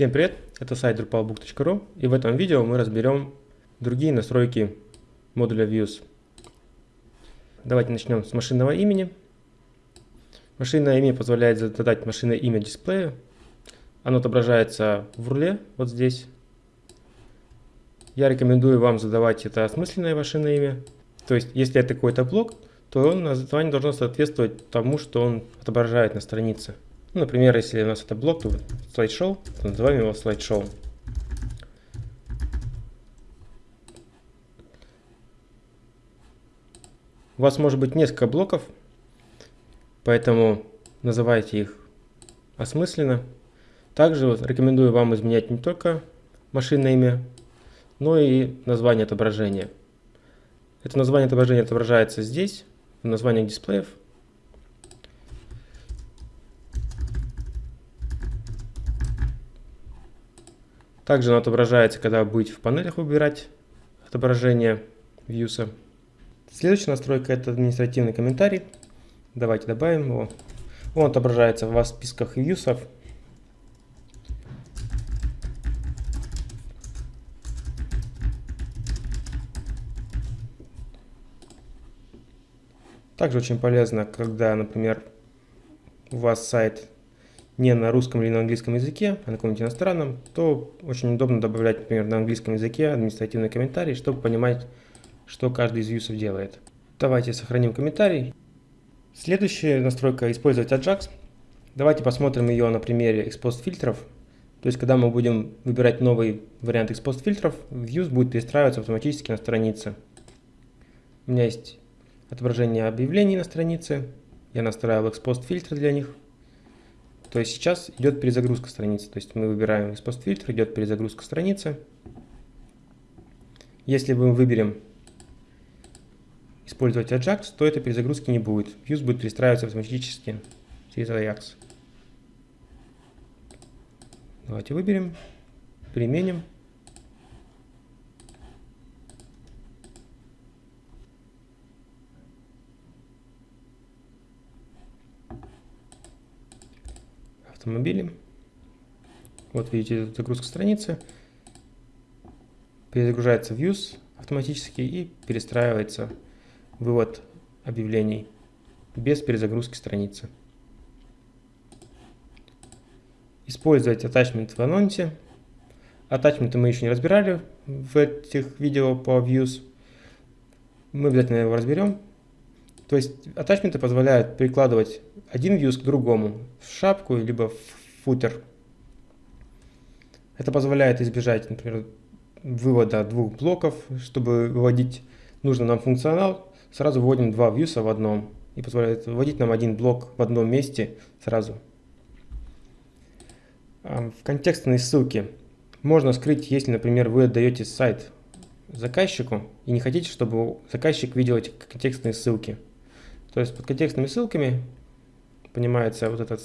Всем привет, это сайт drupalbook.ru и в этом видео мы разберем другие настройки модуля Views. Давайте начнем с машинного имени. Машинное имя позволяет задать машинное имя дисплею. Оно отображается в руле, вот здесь. Я рекомендую вам задавать это осмысленное машинное имя. То есть, если это какой-то блок, то название должно соответствовать тому, что он отображает на странице. Например, если у нас это блок, то слайд-шоу, то называем его слайд-шоу. У вас может быть несколько блоков, поэтому называйте их осмысленно. Также рекомендую вам изменять не только машинное имя, но и название отображения. Это название отображения отображается здесь, в названиях дисплеев. Также оно отображается, когда будете в панелях выбирать отображение вьюса. Следующая настройка это административный комментарий. Давайте добавим его. Он отображается у вас в списках вьюсов. Также очень полезно, когда, например, у вас сайт не на русском или на английском языке, а на каком-нибудь иностранном, то очень удобно добавлять, например, на английском языке административный комментарий, чтобы понимать, что каждый из юсов делает. Давайте сохраним комментарий. Следующая настройка – использовать Ajax. Давайте посмотрим ее на примере экспост фильтров. То есть, когда мы будем выбирать новый вариант экспост фильтров, Views будет перестраиваться автоматически на странице. У меня есть отображение объявлений на странице. Я настраивал экспост фильтры для них. То есть сейчас идет перезагрузка страницы. То есть мы выбираем из постфильтра, идет перезагрузка страницы. Если мы выберем использовать Ajax, то этой перезагрузки не будет. Views будет перестраиваться автоматически через Ajax. Давайте выберем, применим. Автомобили. Вот видите, загрузка страницы. Перезагружается Views автоматически и перестраивается вывод объявлений без перезагрузки страницы. Использовать attachment в анонсе. Attachment мы еще не разбирали в этих видео по Views. Мы обязательно его разберем. То есть атачменты позволяют перекладывать один views к другому, в шапку, либо в футер. Это позволяет избежать, например, вывода двух блоков, чтобы выводить нужный нам функционал, сразу вводим два вьюса в одном и позволяет вводить нам один блок в одном месте сразу. А, в контекстной ссылке можно скрыть, если, например, вы отдаете сайт заказчику и не хотите, чтобы заказчик видел эти контекстные ссылки. То есть под контекстными ссылками понимается вот этот,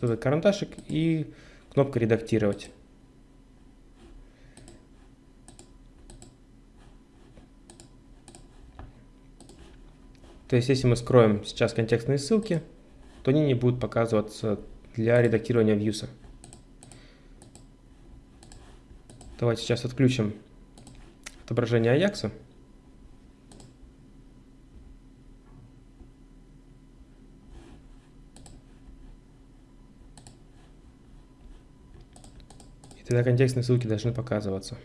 вот этот карандашик и кнопка «Редактировать». То есть если мы скроем сейчас контекстные ссылки, то они не будут показываться для редактирования вьюса. Давайте сейчас отключим отображение Аякса. Тогда контекстные ссылки должны показываться.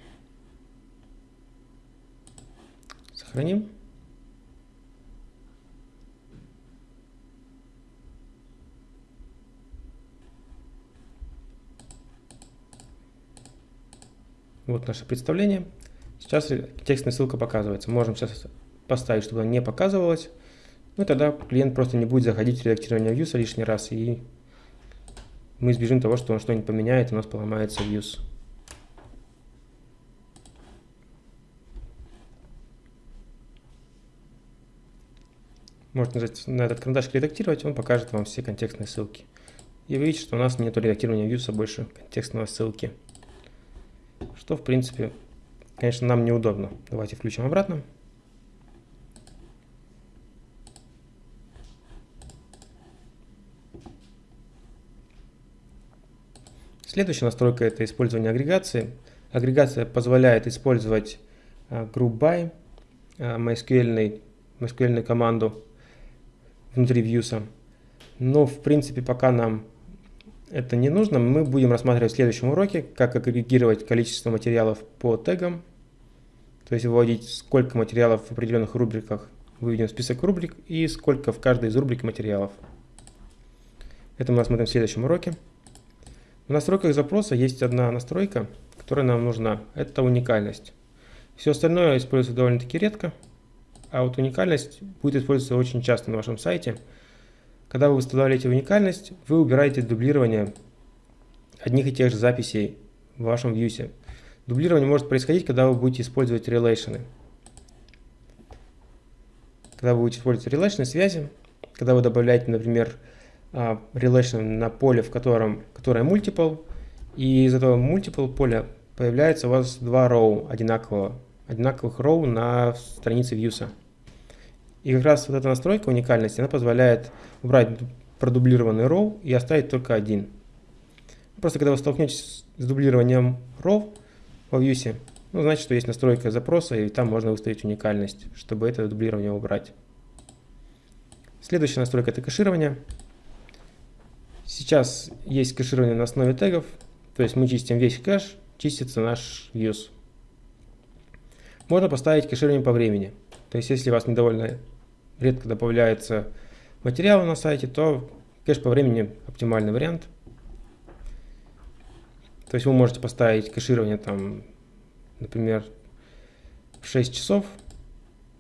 Сохраним. Вот наше представление. Сейчас текстная ссылка показывается. Можем сейчас поставить, чтобы она не показывалась. Ну и тогда клиент просто не будет заходить в редактирование views лишний раз и мы избежим того, что он что-нибудь поменяет, у нас поломается views. Можете нажать на этот карандаш «Редактировать», он покажет вам все контекстные ссылки. И вы видите, что у нас нет редактирования views, а больше контекстного ссылки. Что, в принципе, конечно, нам неудобно. Давайте включим обратно. Следующая настройка это использование агрегации. Агрегация позволяет использовать uh, group by, uh, MySQL, MySQL команду внутри Views. Но в принципе пока нам это не нужно. Мы будем рассматривать в следующем уроке, как агрегировать количество материалов по тегам. То есть выводить, сколько материалов в определенных рубриках. Выведем список рубрик и сколько в каждой из рубрик материалов. Это мы рассмотрим в следующем уроке. В настройках запроса есть одна настройка, которая нам нужна. Это уникальность. Все остальное используется довольно-таки редко, а вот уникальность будет использоваться очень часто на вашем сайте. Когда вы выставляете уникальность, вы убираете дублирование одних и тех же записей в вашем вьюсе. Дублирование может происходить, когда вы будете использовать релейшены. Когда вы будете использовать релейшены связи, когда вы добавляете, например, а, relation на поле, в котором, которое multiple, и из этого multiple поля появляется у вас два row одинакового, одинаковых row на странице views. И как раз вот эта настройка уникальности, она позволяет убрать продублированный row и оставить только один. Просто когда вы столкнетесь с дублированием row во views, ну, значит, что есть настройка запроса, и там можно выставить уникальность, чтобы это дублирование убрать. Следующая настройка – это кэширование. Сейчас есть кэширование на основе тегов, то есть мы чистим весь кэш, чистится наш views. Можно поставить кэширование по времени. То есть если вас недовольно редко добавляется материал на сайте, то кэш по времени оптимальный вариант. То есть вы можете поставить кэширование там, например, в 6 часов.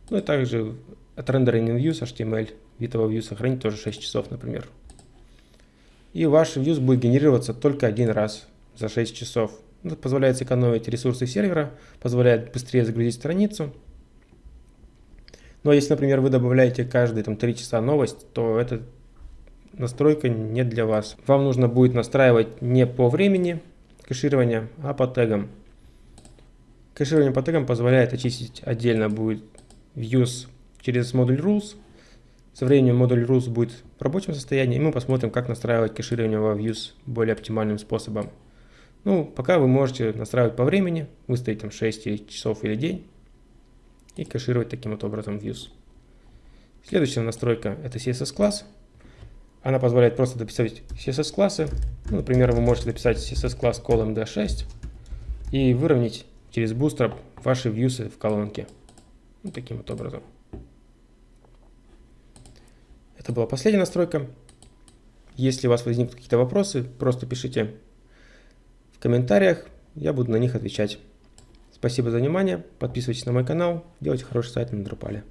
Ну и также от рендеринг views HTML, вид view сохранить тоже 6 часов, например и ваш views будет генерироваться только один раз за 6 часов. Это позволяет сэкономить ресурсы сервера, позволяет быстрее загрузить страницу. Но если, например, вы добавляете каждые там, 3 часа новость, то эта настройка не для вас. Вам нужно будет настраивать не по времени кэширования, а по тегам. Кэширование по тегам позволяет очистить отдельно будет views через модуль rules, со временем модуль rules будет в рабочем состоянии, и мы посмотрим, как настраивать кэширование во views более оптимальным способом. Ну, пока вы можете настраивать по времени, выставить там 6 часов или день, и кэшировать таким вот образом views. Следующая настройка это CSS класс. Она позволяет просто дописать CSS классы. Ну, например, вы можете дописать CSS класс column.d6 и выровнять через Bootstrap ваши views в колонке. Вот таким вот образом. Это была последняя настройка. Если у вас возникнут какие-то вопросы, просто пишите в комментариях, я буду на них отвечать. Спасибо за внимание, подписывайтесь на мой канал, делайте хороший сайт на Drupal.